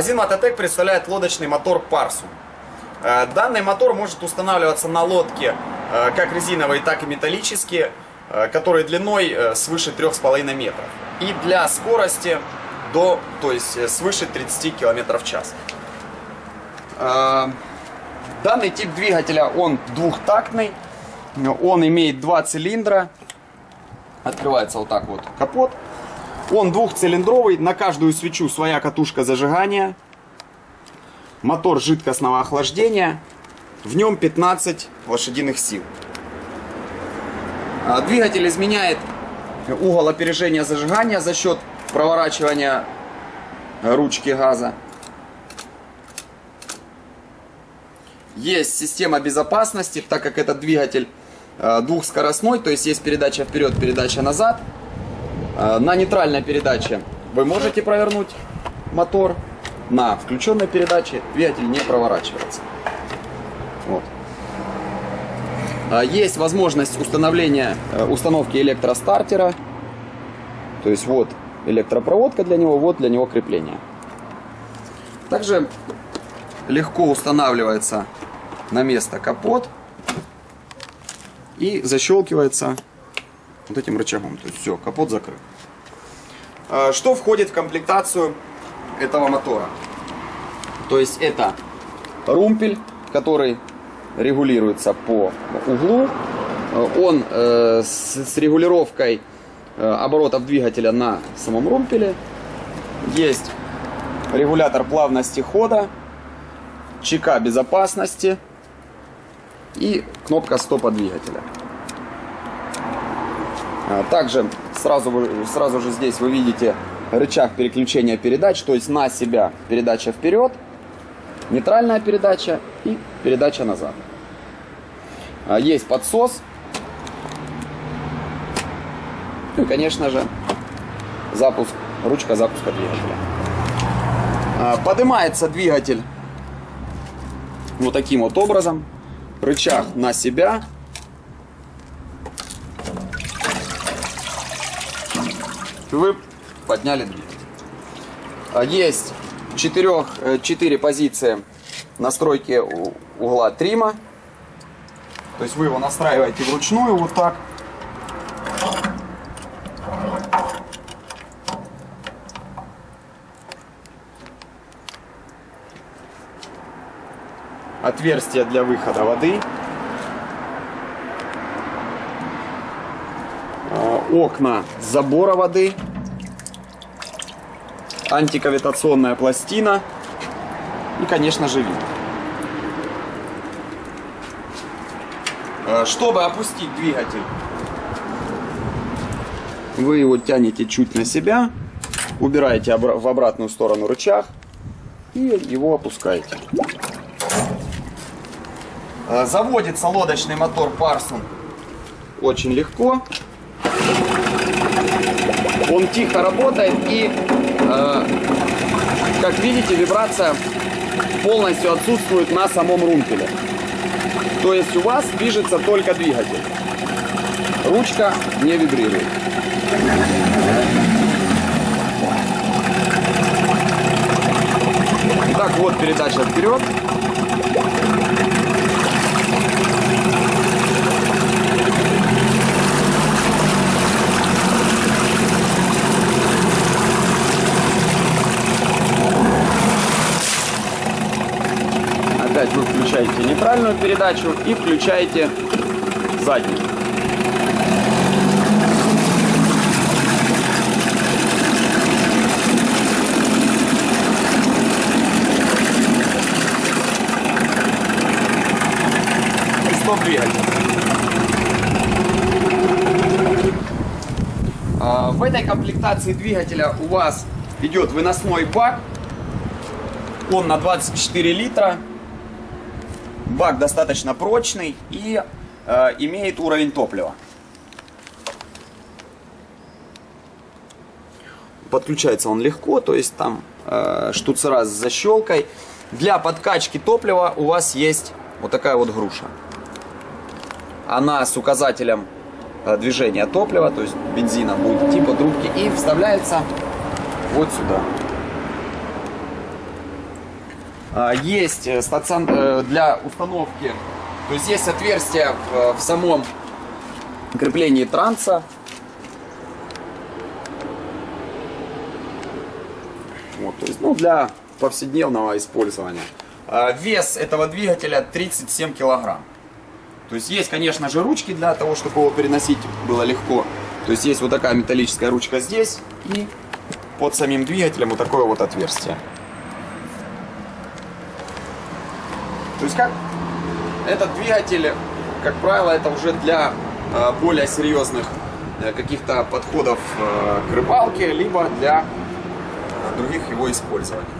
Магазин Мототек представляет лодочный мотор Парсу. Э, Данный мотор может устанавливаться на лодке э, как резиновые, так и металлические, э, которые длиной свыше 3,5 метров. И для скорости до, то есть свыше 30 км в час. Данный тип двигателя, он двухтактный, он имеет два цилиндра, открывается вот так вот капот. Он двухцилиндровый, на каждую свечу своя катушка зажигания. Мотор жидкостного охлаждения. В нем 15 лошадиных сил. А, Двигатель изменяет угол опережения зажигания за счет проворачивания ручки газа. Есть система безопасности, так как этот двигатель э, двухскоростной, то есть есть передача вперед, передача назад. Э, На нейтральной передаче вы можете провернуть мотор, на включенной передаче двигатель не проворачивается. Вот. А, Есть возможность установления, э, установки электростартера. То есть вот электропроводка для него, вот для него крепление. Также легко устанавливается на место капот и защелкивается вот этим рычагом. То есть все, капот закрыт. А, Что входит в комплектацию этого мотора? То есть это румпель, который регулируется по углу. Он э, с, с регулировкой э, оборотов двигателя на самом румпеле. Есть регулятор плавности хода, чека безопасности и кнопка стопа двигателя. А, Также сразу, сразу же здесь вы видите рычаг переключения передач, то есть на себя передача вперед, нейтральная передача и передача назад. А, Есть подсос. Ну и, конечно же, запуск, ручка запуска двигателя. А, Поднимается двигатель вот таким вот образом. Рычаг на себя. Вы подняли двигатель. А, Есть четырех, э, четыре позиции настройки угла трима. То есть вы его настраиваете вручную вот так. Отверстие для выхода воды. Окна забора воды. Антикавитационная пластина. И, конечно же, винт. Э, Чтобы опустить двигатель, вы его тянете чуть на себя, убираете в обратную сторону рычаг и его опускаете. Э, Заводится лодочный мотор Парсон очень легко. Он тихо работает и, э, как видите, вибрация полностью отсутствует на самом румпеле. То есть у вас движется только двигатель. Ручка не вибрирует. Итак, вот передача вперед. Опять вы включаете нейтральную передачу и включаете заднюю. Стоп двигатель. А, В этой комплектации двигателя у вас идет выносной бак. Он на 24 литра. Бак достаточно прочный и э, имеет уровень топлива. Подключается он легко, то есть там э, штуцера с защелкой. Для подкачки топлива у вас есть вот такая вот груша. Она с указателем э, движения топлива, то есть бензина будет идти по трубке и вставляется вот сюда. А, Есть э, стацион э, для установки, то есть есть отверстие в, в самом креплении транса. Вот, то есть, ну, для повседневного использования. А, Вес этого двигателя 37 килограмм. То есть есть, конечно же, ручки для того, чтобы его переносить было легко. То есть есть вот такая металлическая ручка здесь и под самим двигателем вот такое вот отверстие. То есть как этот двигатель, как правило, это уже для э, более серьезных э, каких-то подходов э, к рыбалке, либо для других его использований.